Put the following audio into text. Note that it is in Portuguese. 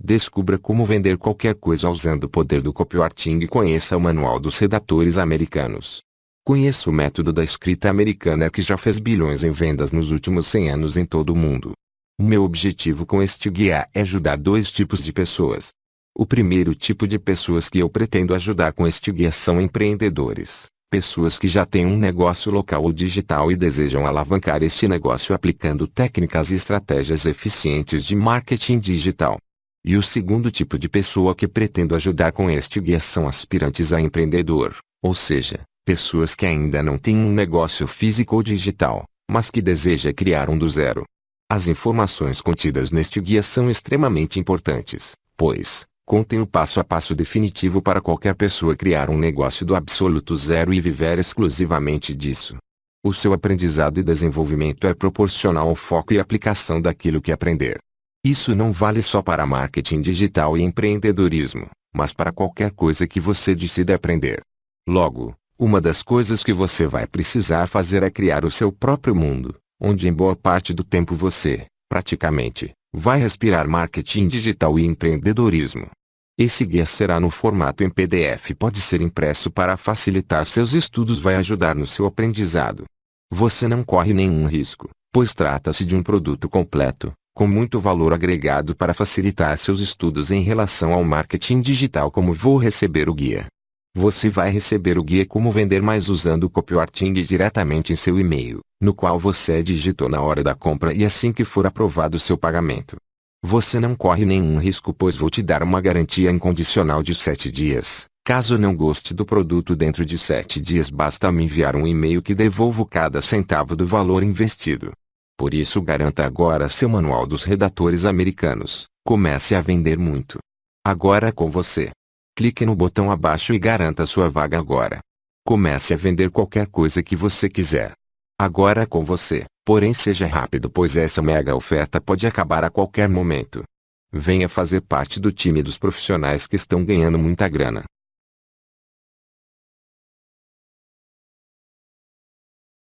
Descubra como vender qualquer coisa usando o poder do copywriting e conheça o manual dos redatores americanos. Conheça o método da escrita americana que já fez bilhões em vendas nos últimos 100 anos em todo o mundo. O meu objetivo com este guia é ajudar dois tipos de pessoas. O primeiro tipo de pessoas que eu pretendo ajudar com este guia são empreendedores, pessoas que já têm um negócio local ou digital e desejam alavancar este negócio aplicando técnicas e estratégias eficientes de marketing digital. E o segundo tipo de pessoa que pretendo ajudar com este guia são aspirantes a empreendedor, ou seja, pessoas que ainda não têm um negócio físico ou digital, mas que deseja criar um do zero. As informações contidas neste guia são extremamente importantes, pois, contém o passo a passo definitivo para qualquer pessoa criar um negócio do absoluto zero e viver exclusivamente disso. O seu aprendizado e desenvolvimento é proporcional ao foco e aplicação daquilo que aprender. Isso não vale só para marketing digital e empreendedorismo, mas para qualquer coisa que você decida aprender. Logo, uma das coisas que você vai precisar fazer é criar o seu próprio mundo, onde em boa parte do tempo você, praticamente, vai respirar marketing digital e empreendedorismo. Esse guia será no formato em PDF pode ser impresso para facilitar seus estudos vai ajudar no seu aprendizado. Você não corre nenhum risco, pois trata-se de um produto completo, com muito valor agregado para facilitar seus estudos em relação ao marketing digital como vou receber o guia. Você vai receber o guia Como Vender Mais usando o copywriting diretamente em seu e-mail, no qual você digitou na hora da compra e assim que for aprovado seu pagamento. Você não corre nenhum risco pois vou te dar uma garantia incondicional de 7 dias. Caso não goste do produto dentro de 7 dias basta me enviar um e-mail que devolvo cada centavo do valor investido. Por isso garanta agora seu manual dos redatores americanos. Comece a vender muito. Agora é com você. Clique no botão abaixo e garanta sua vaga agora. Comece a vender qualquer coisa que você quiser. Agora é com você. Porém seja rápido pois essa mega oferta pode acabar a qualquer momento. Venha fazer parte do time dos profissionais que estão ganhando muita grana.